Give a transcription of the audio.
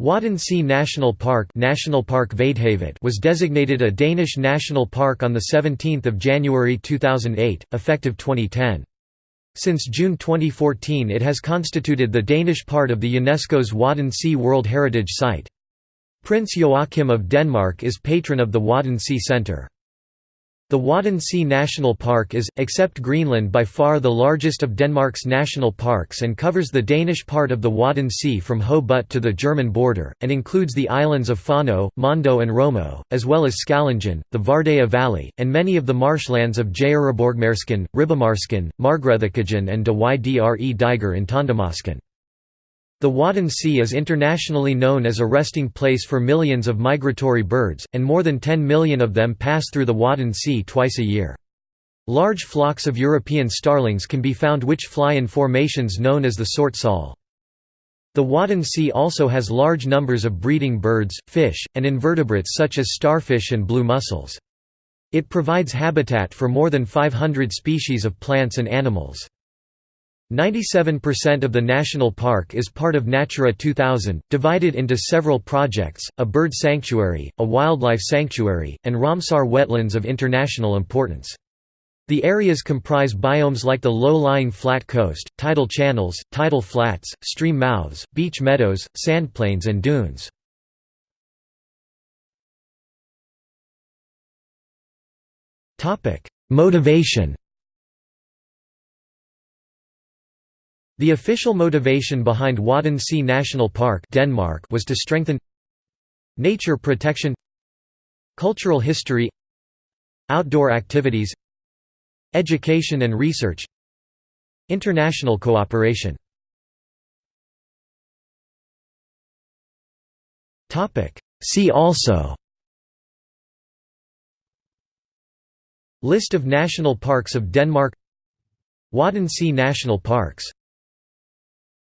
Wadden Sea National Park, National Park was designated a Danish national park on 17 January 2008, effective 2010. Since June 2014 it has constituted the Danish part of the UNESCO's Wadden Sea World Heritage Site. Prince Joachim of Denmark is patron of the Wadden Sea Centre. The Wadden Sea National Park is, except Greenland by far the largest of Denmark's national parks and covers the Danish part of the Wadden Sea from Ho Bugt to the German border, and includes the islands of Fanø, Mandø and Rømø, as well as Skallingen, the Vardøya Valley, and many of the marshlands of Jægereborgmarsken, Ribemarsken, Margrethe and De Ydre Diger in Tøndermarsken. The Wadden Sea is internationally known as a resting place for millions of migratory birds, and more than 10 million of them pass through the Wadden Sea twice a year. Large flocks of European starlings can be found which fly in formations known as the Sorte Sol. The Wadden Sea also has large numbers of breeding birds, fish, and invertebrates such as starfish and blue mussels. It provides habitat for more than 500 species of plants and animals. 97% of the national park is part of Natura 2000, divided into several projects, a bird sanctuary, a wildlife sanctuary, and Ramsar wetlands of international importance. The areas comprise biomes like the low-lying flat coast, tidal channels, tidal flats, stream mouths, beach meadows, sandplains and dunes. Motivation The official motivation behind Wadden Sea National Park Denmark was to strengthen nature protection cultural history outdoor activities education and research international cooperation. See also List of national parks of Denmark Wadden Sea National Parks